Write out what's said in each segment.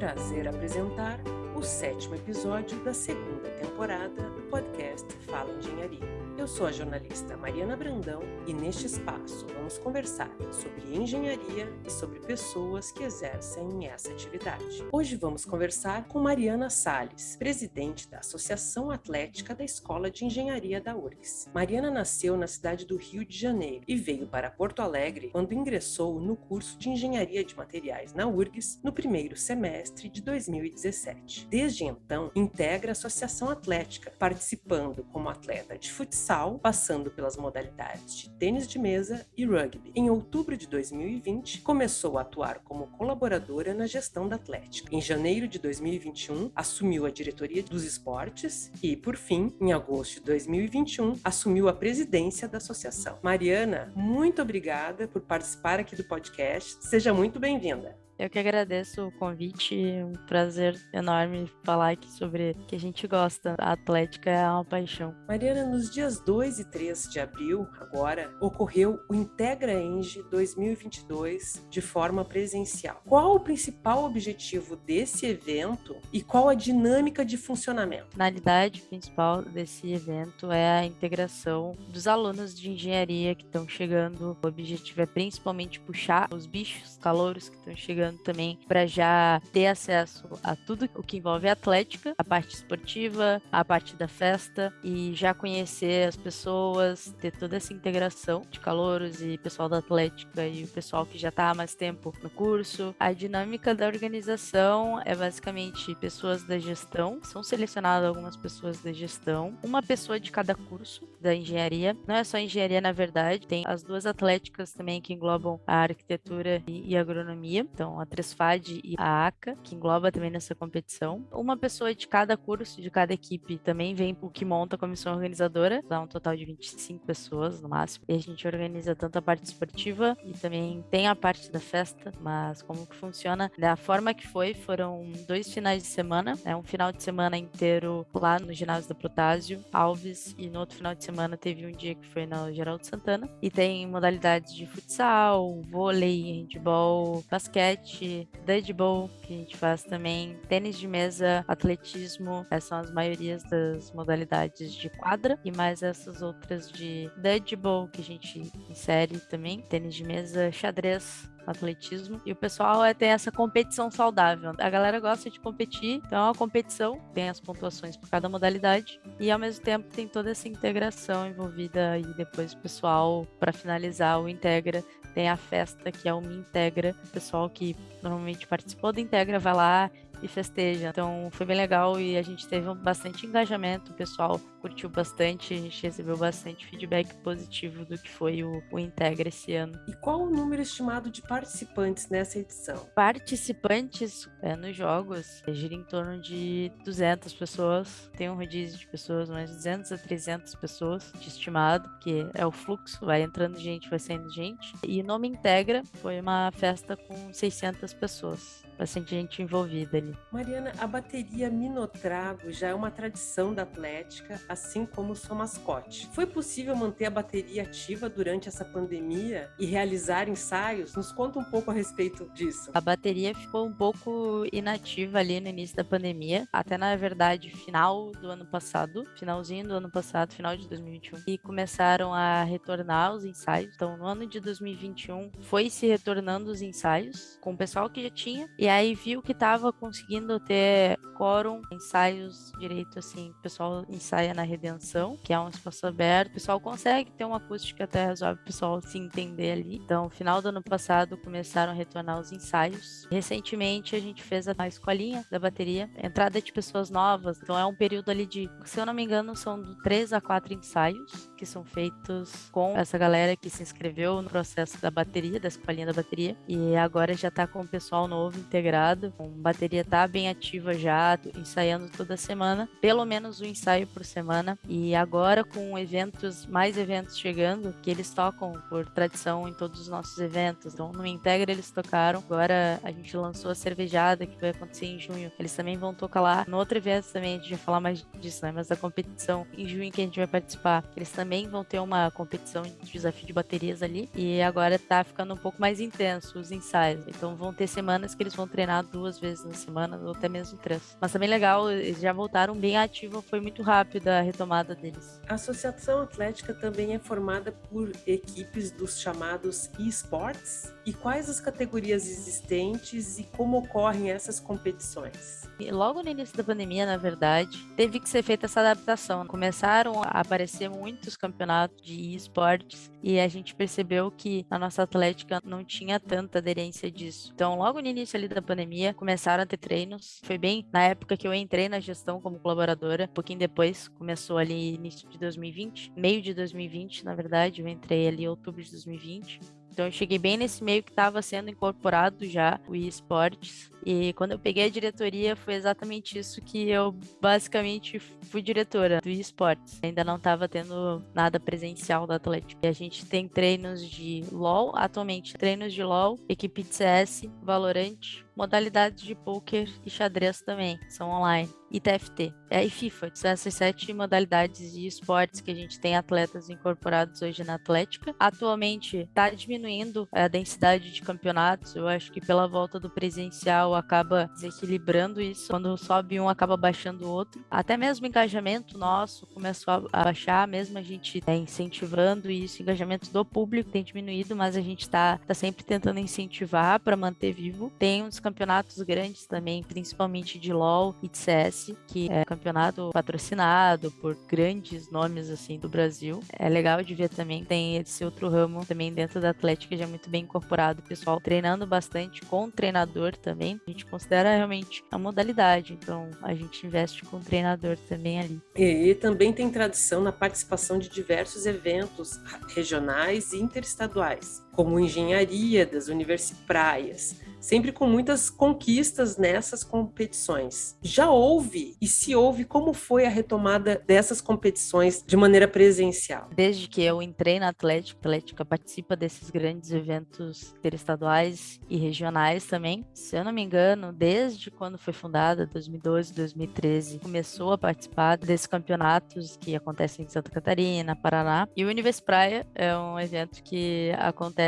prazer apresentar o sétimo episódio da segunda temporada do podcast Fala Engenharia. Eu sou a jornalista Mariana Brandão e neste espaço vamos conversar sobre engenharia e sobre pessoas que exercem essa atividade. Hoje vamos conversar com Mariana Sales, presidente da Associação Atlética da Escola de Engenharia da URGS. Mariana nasceu na cidade do Rio de Janeiro e veio para Porto Alegre quando ingressou no curso de Engenharia de Materiais na URGS no primeiro semestre de 2017. Desde então, integra a Associação Atlética, participando como atleta de futsal passando pelas modalidades de tênis de mesa e rugby. Em outubro de 2020, começou a atuar como colaboradora na gestão da Atlética. Em janeiro de 2021, assumiu a diretoria dos esportes e, por fim, em agosto de 2021, assumiu a presidência da associação. Mariana, muito obrigada por participar aqui do podcast. Seja muito bem-vinda. Eu que agradeço o convite, um prazer enorme falar aqui sobre o que a gente gosta. A atlética é uma paixão. Mariana, nos dias 2 e 3 de abril, agora, ocorreu o Integra Eng 2022 de forma presencial. Qual o principal objetivo desse evento e qual a dinâmica de funcionamento? A finalidade principal desse evento é a integração dos alunos de engenharia que estão chegando. O objetivo é principalmente puxar os bichos, calouros que estão chegando também para já ter acesso a tudo o que envolve a atlética, a parte esportiva, a parte da festa e já conhecer as pessoas, ter toda essa integração de calouros e pessoal da atlética e o pessoal que já está há mais tempo no curso. A dinâmica da organização é basicamente pessoas da gestão, são selecionadas algumas pessoas da gestão, uma pessoa de cada curso da engenharia. Não é só engenharia, na verdade, tem as duas atléticas também que englobam a arquitetura e, e agronomia. Então, a Tresfad e a ACA, que engloba também nessa competição. Uma pessoa de cada curso, de cada equipe, também vem o que monta a comissão organizadora, dá um total de 25 pessoas no máximo. E a gente organiza tanto a parte esportiva e também tem a parte da festa, mas como que funciona? Da forma que foi, foram dois finais de semana, né? um final de semana inteiro lá no ginásio da Protásio, Alves, e no outro final de semana teve um dia que foi na Geraldo Santana. E tem modalidades de futsal, vôlei, handball, basquete, basquete, dodgeball, que a gente faz também, tênis de mesa, atletismo, essas são as maiorias das modalidades de quadra, e mais essas outras de dodgeball, que a gente insere também, tênis de mesa, xadrez, atletismo. E o pessoal é, tem essa competição saudável. A galera gosta de competir, então é uma competição, tem as pontuações por cada modalidade. E ao mesmo tempo tem toda essa integração envolvida e depois o pessoal, para finalizar, o integra tem a festa que é o Me Integra. O pessoal que normalmente participou do Integra vai lá e festeja. Então foi bem legal e a gente teve bastante engajamento, o pessoal curtiu bastante, a gente recebeu bastante feedback positivo do que foi o, o Integra esse ano. E qual o número estimado de participantes nessa edição? Participantes é, nos jogos gira em torno de 200 pessoas, tem um rodízio de pessoas, mais 200 a 300 pessoas de estimado, que é o fluxo, vai entrando gente, vai saindo gente. E Nome Integra foi uma festa com 600 pessoas bastante gente envolvida ali. Mariana, a bateria Minotrago já é uma tradição da Atlética, assim como sua mascote. Foi possível manter a bateria ativa durante essa pandemia e realizar ensaios? Nos conta um pouco a respeito disso. A bateria ficou um pouco inativa ali no início da pandemia, até na verdade final do ano passado, finalzinho do ano passado, final de 2021, e começaram a retornar os ensaios. Então, no ano de 2021 foi se retornando os ensaios com o pessoal que já tinha e aí viu que estava conseguindo ter quórum, ensaios direito, assim, o pessoal ensaia na Redenção, que é um espaço aberto, o pessoal consegue ter uma acústica até razoável, o pessoal se entender ali. Então, final do ano passado, começaram a retornar os ensaios. Recentemente, a gente fez a escolinha da bateria, entrada de pessoas novas, então é um período ali de, se eu não me engano, são de três a quatro ensaios que são feitos com essa galera que se inscreveu no processo da bateria, da escolinha da bateria, e agora já está com o pessoal novo integrado. A bateria tá bem ativa já, ensaiando toda semana, pelo menos um ensaio por semana. E agora com eventos, mais eventos chegando, que eles tocam por tradição em todos os nossos eventos. Então no Integra eles tocaram, agora a gente lançou a cervejada que vai acontecer em junho. Eles também vão tocar lá. No outro evento também, a gente vai falar mais disso, né? Mas da competição em junho que a gente vai participar, eles também vão ter uma competição de desafio de baterias ali. E agora tá ficando um pouco mais intenso os ensaios. Então vão ter semanas que eles vão treinar duas vezes na semana, ou até mesmo três. Mas também legal, eles já voltaram bem ativos, foi muito rápida a retomada deles. A Associação Atlética também é formada por equipes dos chamados esports. E quais as categorias existentes e como ocorrem essas competições? Logo no início da pandemia, na verdade, teve que ser feita essa adaptação. Começaram a aparecer muitos campeonatos de esportes e a gente percebeu que a nossa atlética não tinha tanta aderência disso. Então, logo no início ali da pandemia, começaram a ter treinos. Foi bem na época que eu entrei na gestão como colaboradora. Um pouquinho depois, começou ali início de 2020, meio de 2020, na verdade, eu entrei ali em outubro de 2020. Então eu cheguei bem nesse meio que estava sendo incorporado já o esportes. E quando eu peguei a diretoria, foi exatamente isso que eu basicamente fui diretora do esportes. Ainda não estava tendo nada presencial da Atlético. E a gente tem treinos de LoL, atualmente treinos de LoL, equipe de CS, Valorant, modalidades de poker e xadrez também, são online. E TFT, é, e FIFA, são essas sete modalidades de esportes que a gente tem atletas incorporados hoje na Atlética. Atualmente está diminuindo a densidade de campeonatos, eu acho que pela volta do presencial acaba desequilibrando isso, quando sobe um acaba baixando o outro. Até mesmo o engajamento nosso começou a baixar, mesmo a gente é, incentivando isso, o engajamento do público tem diminuído, mas a gente está tá sempre tentando incentivar para manter vivo. Tem uns campeonatos grandes também, principalmente de LoL e de CS, que é campeonato patrocinado por grandes nomes assim do Brasil. É legal de ver também, tem esse outro ramo também dentro da Atlética já muito bem incorporado, o pessoal treinando bastante com o treinador também. A gente considera realmente a modalidade, então a gente investe com o treinador também ali. E também tem tradição na participação de diversos eventos regionais e interestaduais, como engenharia das universipraias sempre com muitas conquistas nessas competições. Já houve e se houve como foi a retomada dessas competições de maneira presencial? Desde que eu entrei na Atlética, a Atlética participa desses grandes eventos interestaduais e regionais também. Se eu não me engano, desde quando foi fundada, 2012, 2013, começou a participar desses campeonatos que acontecem em Santa Catarina, Paraná. E o Universo Praia é um evento que acontece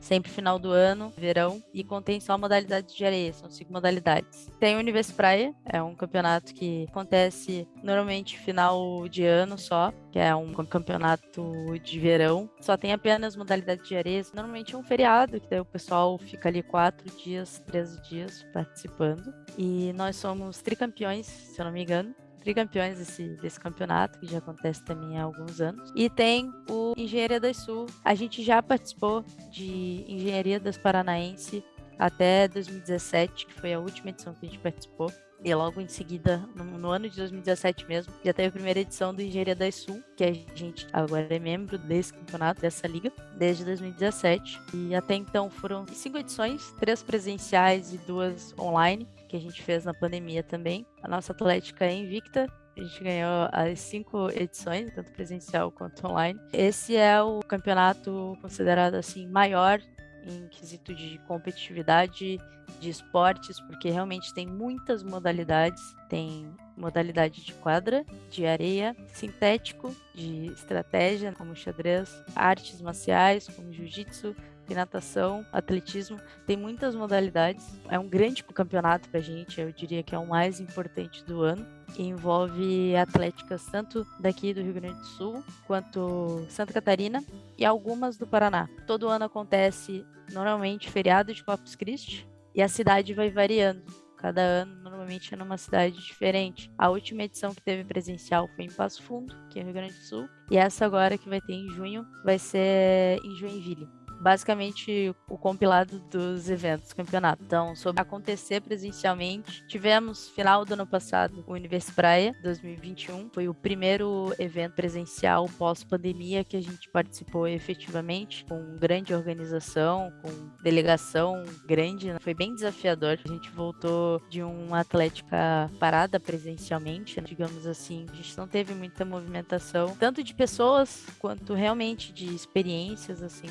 sempre final do ano, verão, e contém só modalidades de areia, são cinco modalidades. Tem o Universo Praia, é um campeonato que acontece normalmente final de ano só, que é um campeonato de verão. Só tem apenas modalidade de areia, normalmente é um feriado, que daí o pessoal fica ali quatro dias, três dias participando. E nós somos tricampeões, se eu não me engano tricampeões desse, desse campeonato, que já acontece também há alguns anos. E tem o Engenharia das Sul. A gente já participou de Engenharia das Paranaense até 2017, que foi a última edição que a gente participou. E logo em seguida, no, no, ano de 2017 mesmo, já teve a primeira edição do Engenharia das Sul, que a gente agora é membro desse campeonato, dessa liga, desde 2017. E até então foram cinco edições, três presenciais e duas online, que a gente fez na pandemia também. A nossa Atlética é invicta, a gente ganhou as cinco edições, tanto presencial quanto online. Esse é o campeonato considerado assim maior em quesito de competitividade de esportes, porque realmente tem muitas modalidades. Tem modalidade de quadra, de areia, sintético, de estratégia, como xadrez, artes marciais, como jiu-jitsu, natação, atletismo, tem muitas modalidades. É um grande campeonato pra gente, eu diria que é o mais importante do ano. Envolve atléticas tanto daqui do Rio Grande do Sul quanto Santa Catarina e algumas do Paraná. Todo ano acontece normalmente feriado de Corpus Christi e a cidade vai variando. Cada ano, normalmente, é numa cidade diferente. A última edição que teve presencial foi em Passo Fundo, que é Rio Grande do Sul. E essa agora, que vai ter em junho, vai ser em Joinville. Basicamente o compilado dos eventos do campeonato. Então, sobre acontecer presencialmente, tivemos final do ano passado o Universo Praia 2021, foi o primeiro evento presencial pós-pandemia que a gente participou efetivamente, com grande organização, com delegação grande, né? foi bem desafiador. A gente voltou de uma atlética parada presencialmente, né? digamos assim, a gente não teve muita movimentação, tanto de pessoas quanto realmente de experiências assim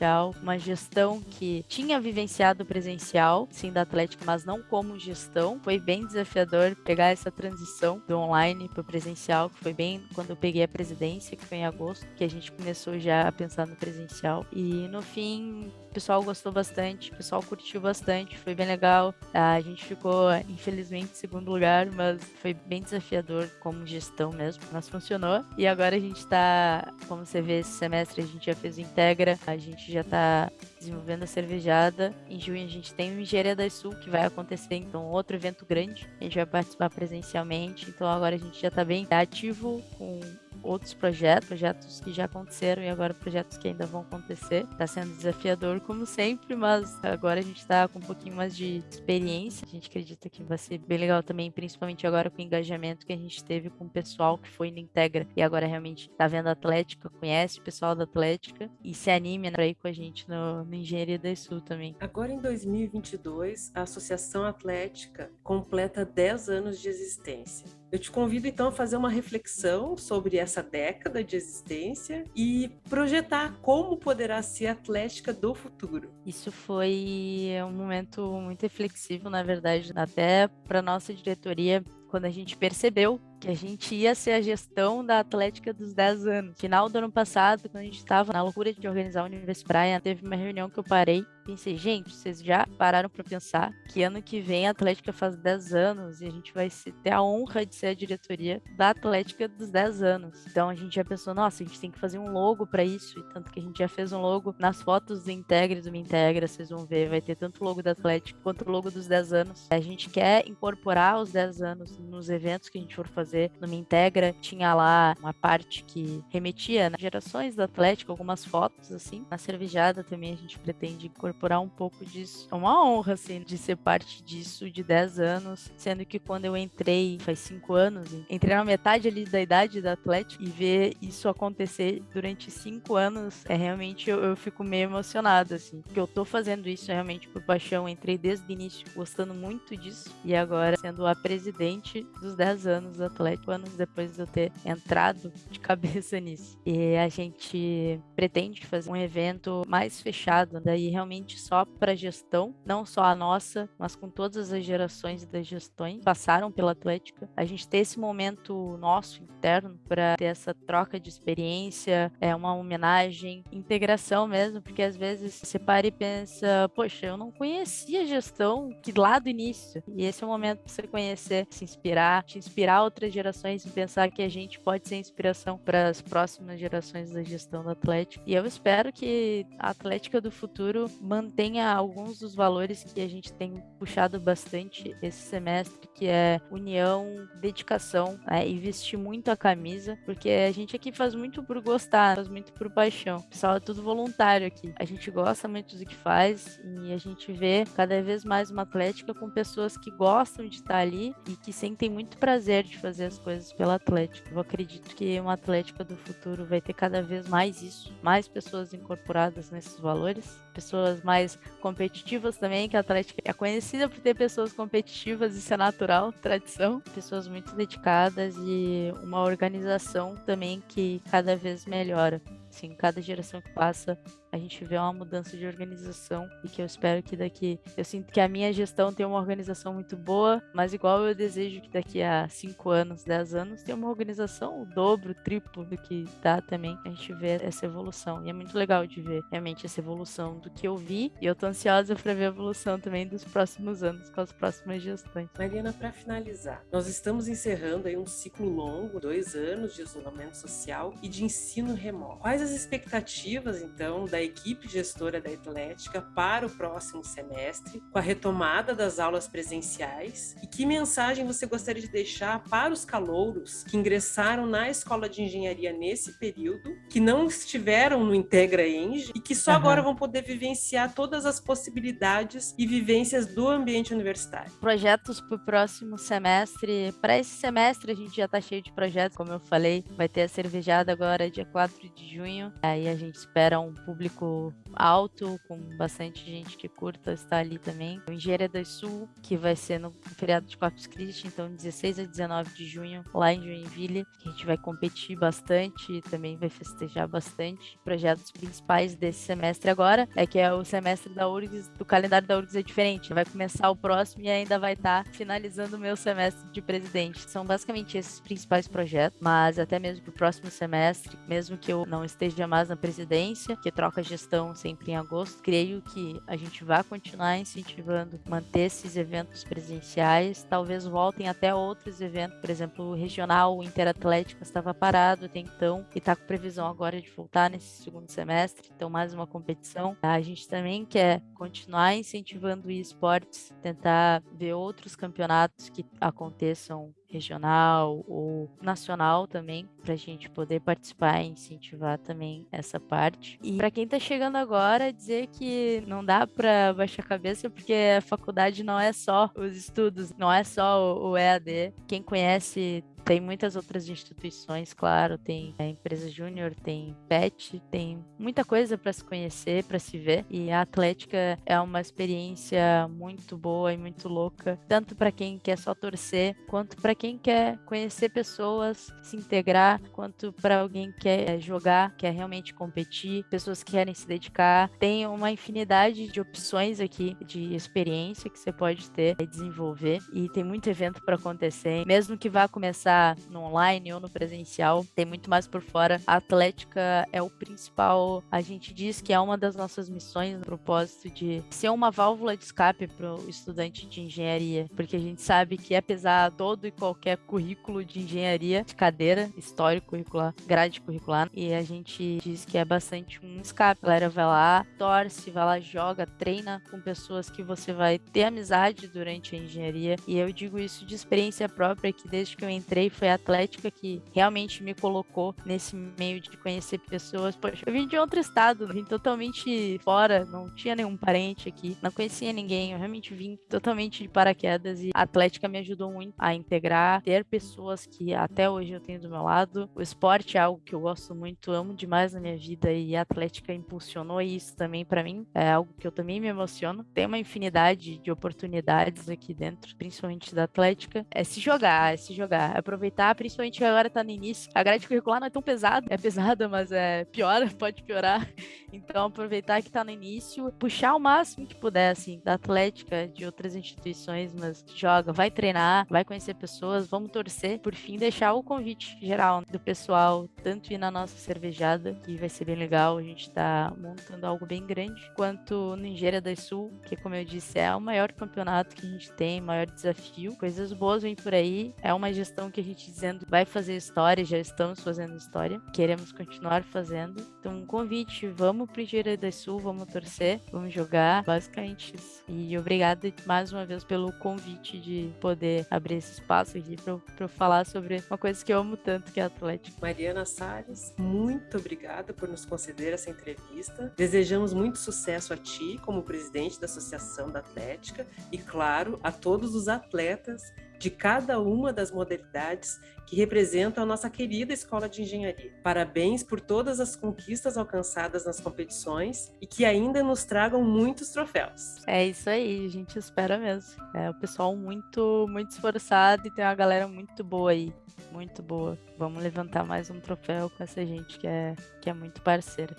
presencial, uma gestão que tinha vivenciado presencial, sim da Atlética, mas não como gestão. Foi bem desafiador pegar essa transição do online para o presencial, que foi bem quando eu peguei a presidência, que foi em agosto, que a gente começou já a pensar no presencial. E no fim, o pessoal gostou bastante, o pessoal curtiu bastante, foi bem legal. A gente ficou, infelizmente, em segundo lugar, mas foi bem desafiador como gestão mesmo, mas funcionou. E agora a gente tá, como você vê, esse semestre a gente já fez o Integra, a gente já tá desenvolvendo a cervejada. Em junho a gente tem o Engenharia da Sul, que vai acontecer, então, outro evento grande. A gente vai participar presencialmente, então agora a gente já tá bem ativo com outros projetos, projetos que já aconteceram e agora projetos que ainda vão acontecer. Está sendo desafiador, como sempre, mas agora a gente está com um pouquinho mais de experiência. A gente acredita que vai ser bem legal também, principalmente agora com o engajamento que a gente teve com o pessoal que foi no Integra e agora realmente está vendo a Atlética, conhece o pessoal da Atlética e se anime para ir com a gente no, no Engenharia da Sul também. Agora em 2022, a Associação Atlética completa 10 anos de existência. Eu te convido então a fazer uma reflexão sobre essa década de existência e projetar como poderá ser a Atlética do futuro. Isso foi um momento muito reflexivo, na verdade, até para nossa diretoria, quando a gente percebeu que a gente ia ser a gestão da Atlética dos 10 anos. Final do ano passado, quando a gente estava na loucura de organizar o Universo Praia, teve uma reunião que eu parei pensei, gente, vocês já pararam para pensar que ano que vem a Atlética faz 10 anos e a gente vai ter a honra de ser a diretoria da Atlética dos 10 anos. Então a gente já pensou, nossa, a gente tem que fazer um logo para isso, e tanto que a gente já fez um logo nas fotos do Integre do Me Integra, vocês vão ver, vai ter tanto o logo da Atlética quanto o logo dos 10 anos. A gente quer incorporar os 10 anos nos eventos que a gente for fazer no Me Integra, tinha lá uma parte que remetia né, gerações da Atlético, algumas fotos assim. Na cervejada também a gente pretende incorporar um pouco disso. É uma honra, assim, de ser parte disso de 10 anos, sendo que quando eu entrei faz 5 anos, entrei na metade ali da idade da Atlético e ver isso acontecer durante 5 anos, é realmente eu, eu fico meio emocionada, assim, porque eu tô fazendo isso realmente por paixão. Entrei desde o início gostando muito disso e agora sendo a presidente dos 10 anos da Atlético anos depois de eu ter entrado de cabeça nisso. E a gente pretende fazer um evento mais fechado, daí realmente só para gestão, não só a nossa, mas com todas as gerações das gestões passaram pela Atlética. A gente ter esse momento nosso interno para ter essa troca de experiência, é uma homenagem, integração mesmo, porque às vezes você para e pensa, poxa, eu não conhecia gestão que lá do início. E esse é o momento para você conhecer, se inspirar, te inspirar outras gerações e pensar que a gente pode ser inspiração para as próximas gerações da gestão do Atlético. E eu espero que a Atlética do futuro mantenha alguns dos valores que a gente tem puxado bastante esse semestre, que é união, dedicação né, e vestir muito a camisa, porque a gente aqui faz muito por gostar, faz muito por paixão. O pessoal é tudo voluntário aqui. A gente gosta muito do que faz e a gente vê cada vez mais uma Atlética com pessoas que gostam de estar ali e que sentem muito prazer de fazer as coisas pelo Atlético. Eu acredito que uma Atlética do futuro vai ter cada vez mais isso, mais pessoas incorporadas nesses valores, pessoas mais competitivas também, que a Atlética é conhecida por ter pessoas competitivas, isso é natural, tradição, pessoas muito dedicadas e uma organização também que cada vez melhora. Assim, cada geração que passa, a gente vê uma mudança de organização e que eu espero que daqui. Eu sinto que a minha gestão tem uma organização muito boa, mas igual eu desejo que daqui a 5 anos, 10 anos, tenha uma organização o dobro, o triplo do que dá também. A gente vê essa evolução. E é muito legal de ver realmente essa evolução do que eu vi. E eu tô ansiosa para ver a evolução também dos próximos anos, com as próximas gestões. Mariana, para finalizar, nós estamos encerrando aí um ciclo longo, dois anos de isolamento social e de ensino remoto. Quais quais as expectativas, então, da equipe gestora da Atlética para o próximo semestre, com a retomada das aulas presenciais? E que mensagem você gostaria de deixar para os calouros que ingressaram na escola de engenharia nesse período, que não estiveram no Integra Eng e que só uhum. agora vão poder vivenciar todas as possibilidades e vivências do ambiente universitário? Projetos para o próximo semestre. Para esse semestre, a gente já está cheio de projetos, como eu falei, vai ter a cervejada agora, dia 4 de junho. Aí a gente espera um público alto, com bastante gente que curta estar ali também. Engenharia do Sul, que vai ser no feriado de Corpus Christi, então 16 a 19 de junho, lá em Joinville. A gente vai competir bastante e também vai festejar bastante. Projetos principais desse semestre agora é que é o semestre da URGS, do calendário da URGS é diferente. Vai começar o próximo e ainda vai estar tá finalizando o meu semestre de presidente. São basicamente esses principais projetos, mas até mesmo para o próximo semestre, mesmo que eu não esteja mais na presidência, que troca gestão sempre em agosto, creio que a gente vai continuar incentivando manter esses eventos presenciais, talvez voltem até outros eventos, por exemplo, o regional o Interatlético estava parado até então e está com previsão agora de voltar nesse segundo semestre, então mais uma competição. A gente também quer continuar incentivando esportes, tentar ver outros campeonatos que aconteçam regional ou nacional também, para a gente poder participar e incentivar também essa parte. E para quem está chegando agora, dizer que não dá para baixar a cabeça, porque a faculdade não é só os estudos, não é só o EAD. Quem conhece tem muitas outras instituições, claro, tem a empresa júnior, tem PET, tem muita coisa para se conhecer, para se ver. E a Atlética é uma experiência muito boa e muito louca, tanto para quem quer só torcer, quanto para quem quer conhecer pessoas, se integrar, quanto para alguém que quer jogar, quer realmente competir, pessoas que querem se dedicar. Tem uma infinidade de opções aqui de experiência que você pode ter e desenvolver. E tem muito evento para acontecer, mesmo que vá começar no online ou no presencial, tem muito mais por fora. A Atlética é o principal, a gente diz que é uma das nossas missões, no propósito de ser uma válvula de escape para o estudante de engenharia, porque a gente sabe que apesar todo e qualquer currículo de engenharia, de cadeira, histórico curricular, grade curricular, e a gente diz que é bastante um escape. A galera vai lá, torce, vai lá, joga, treina com pessoas que você vai ter amizade durante a engenharia. E eu digo isso de experiência própria, que desde que eu entrei foi a Atlética que realmente me colocou nesse meio de conhecer pessoas. Poxa, eu vim de outro estado, vim totalmente fora, não tinha nenhum parente aqui, não conhecia ninguém, eu realmente vim totalmente de paraquedas e a Atlética me ajudou muito a integrar ter pessoas que até hoje eu tenho do meu lado. O esporte é algo que eu gosto muito, amo demais na minha vida e a Atlética impulsionou isso também para mim. É algo que eu também me emociono. Tem uma infinidade de oportunidades aqui dentro, principalmente da Atlética. É se jogar, é se jogar, é aproveitar, principalmente agora tá no início. A grade curricular não é tão pesada, é pesada, mas é piora, pode piorar. Então aproveitar que tá no início, puxar o máximo que puder assim da Atlética, de outras instituições, mas joga, vai treinar, vai conhecer pessoas vamos torcer. Por fim, deixar o convite geral do pessoal, tanto ir na nossa cervejada, que vai ser bem legal, a gente tá montando algo bem grande, quanto no Engenharia do Sul, que como eu disse, é o maior campeonato que a gente tem, maior desafio. Coisas boas vêm por aí. É uma gestão que a gente dizendo vai fazer história, já estamos fazendo história, queremos continuar fazendo. Então, um convite, vamos pro Engenharia do Sul, vamos torcer, vamos jogar, basicamente isso. E obrigada mais uma vez pelo convite de poder abrir esse espaço aqui para falar sobre uma coisa que eu amo tanto, que é Atlético. Mariana Salles, muito obrigada por nos conceder essa entrevista. Desejamos muito sucesso a ti como presidente da Associação da Atlética e, claro, a todos os atletas de cada uma das modalidades que representam a nossa querida Escola de Engenharia. Parabéns por todas as conquistas alcançadas nas competições e que ainda nos tragam muitos troféus. É isso aí, a gente espera mesmo. É o pessoal muito, muito esforçado e tem uma galera muito boa aí, muito boa. Vamos levantar mais um troféu com essa gente que é, que é muito parceira.